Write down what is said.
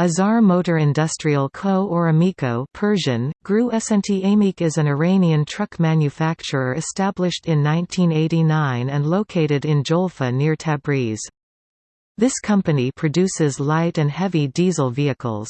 Azar Motor Industrial Co. or Amico Persian, Gru S N T Amik is an Iranian truck manufacturer established in 1989 and located in Jolfa near Tabriz. This company produces light and heavy diesel vehicles.